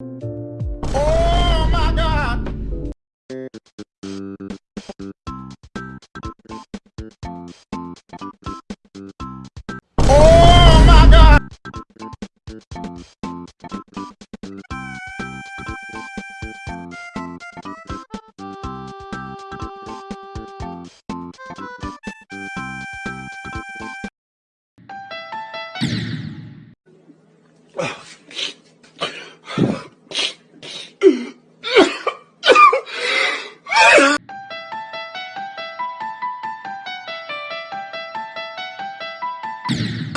Oh my god! Oh my god! Oh. you